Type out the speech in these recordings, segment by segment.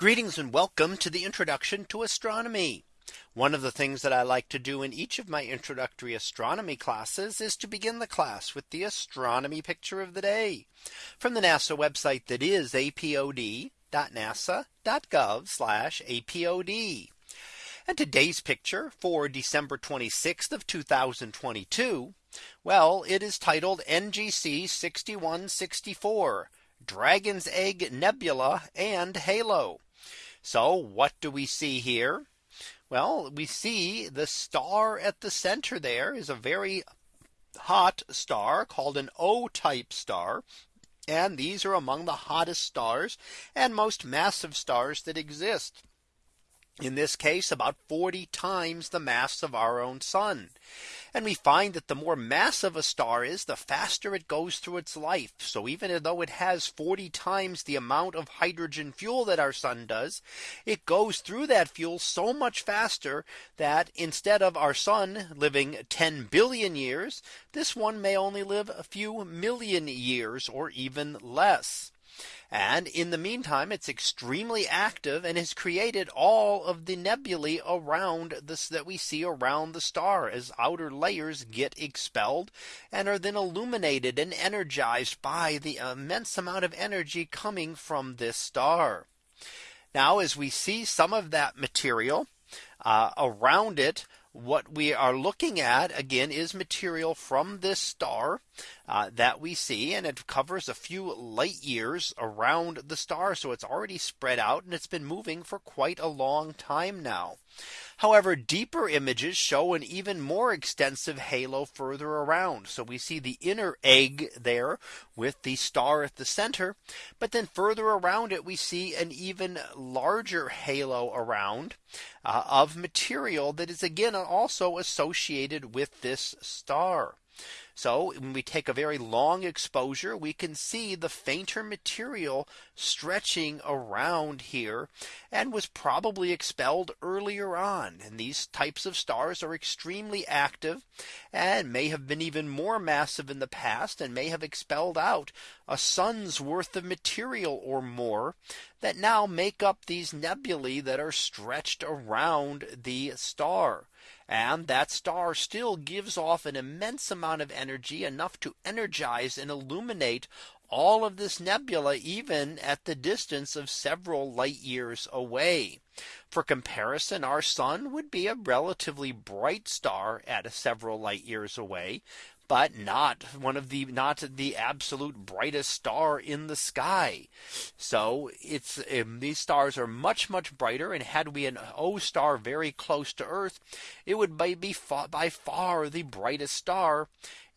Greetings and welcome to the introduction to astronomy. One of the things that I like to do in each of my introductory astronomy classes is to begin the class with the astronomy picture of the day from the NASA website that is apod.nasa.gov apod. And today's picture for December 26th of 2022. Well, it is titled NGC 6164 Dragon's Egg Nebula and Halo. So what do we see here? Well, we see the star at the center there is a very hot star called an O type star. And these are among the hottest stars and most massive stars that exist in this case about 40 times the mass of our own sun. And we find that the more massive a star is, the faster it goes through its life. So even though it has 40 times the amount of hydrogen fuel that our sun does, it goes through that fuel so much faster that instead of our sun living 10 billion years, this one may only live a few million years or even less. And in the meantime, it's extremely active and has created all of the nebulae around this that we see around the star as outer layers get expelled and are then illuminated and energized by the immense amount of energy coming from this star. Now as we see some of that material uh, around it what we are looking at again is material from this star uh, that we see and it covers a few light years around the star. So it's already spread out and it's been moving for quite a long time now. However, deeper images show an even more extensive halo further around. So we see the inner egg there with the star at the center. But then further around it, we see an even larger halo around uh, of material that is again also associated with this star. So when we take a very long exposure, we can see the fainter material stretching around here and was probably expelled earlier on. And these types of stars are extremely active and may have been even more massive in the past and may have expelled out a sun's worth of material or more that now make up these nebulae that are stretched around the star. And that star still gives off an immense amount of energy enough to energize and illuminate all of this nebula even at the distance of several light years away. For comparison, our sun would be a relatively bright star at several light years away but not one of the not the absolute brightest star in the sky. So it's um, these stars are much much brighter and had we an O star very close to Earth, it would be by far the brightest star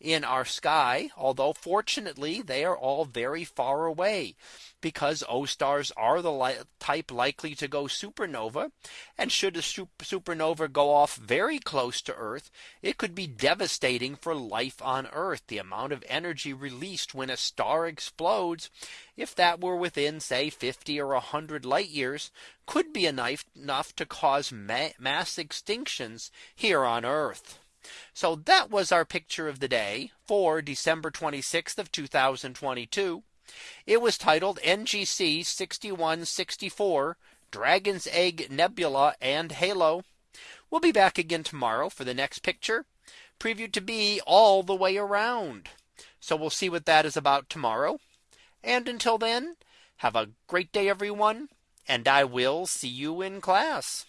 in our sky, although fortunately they are all very far away because O stars are the li type likely to go supernova. And should a supernova go off very close to Earth, it could be devastating for life on Earth. The amount of energy released when a star explodes, if that were within say 50 or 100 light years, could be enough, enough to cause ma mass extinctions here on Earth. So that was our picture of the day for December 26th of 2022. It was titled NGC 6164 Dragon's Egg Nebula and Halo. We'll be back again tomorrow for the next picture previewed to be all the way around. So we'll see what that is about tomorrow. And until then, have a great day, everyone. And I will see you in class.